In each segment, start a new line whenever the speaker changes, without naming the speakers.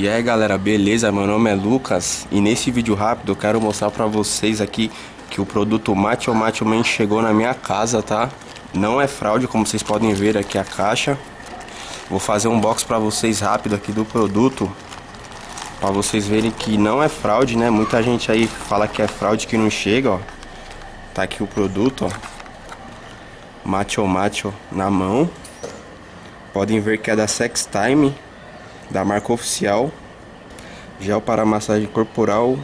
E aí galera, beleza? Meu nome é Lucas e nesse vídeo rápido eu quero mostrar pra vocês aqui que o produto Macho Macho Man chegou na minha casa, tá? Não é fraude, como vocês podem ver aqui a caixa. Vou fazer um box pra vocês rápido aqui do produto Pra vocês verem que não é fraude, né? Muita gente aí fala que é fraude que não chega, ó Tá aqui o produto, ó Macho Macho na mão Podem ver que é da Sex Time da marca oficial. Gel para massagem corporal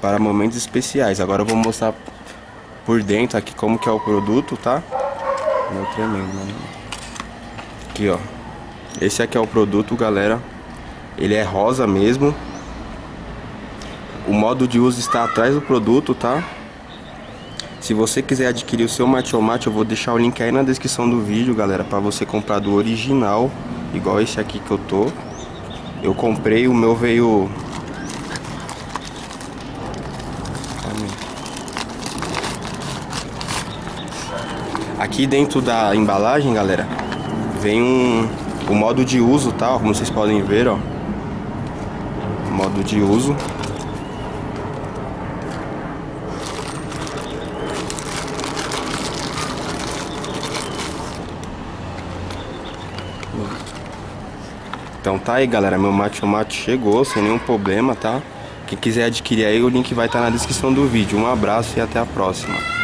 para momentos especiais. Agora eu vou mostrar por dentro aqui como que é o produto, tá? Meu tremendo, mano. Aqui, ó. Esse aqui é o produto, galera. Ele é rosa mesmo. O modo de uso está atrás do produto, tá? Se você quiser adquirir o seu Macho, eu vou deixar o link aí na descrição do vídeo, galera, para você comprar do original igual esse aqui que eu tô. Eu comprei, o meu veio... Aqui dentro da embalagem, galera, vem um, o modo de uso, tá? Como vocês podem ver, ó. Modo de uso. Então tá aí galera, meu mate mate chegou sem nenhum problema, tá? Quem quiser adquirir aí, o link vai estar tá na descrição do vídeo. Um abraço e até a próxima.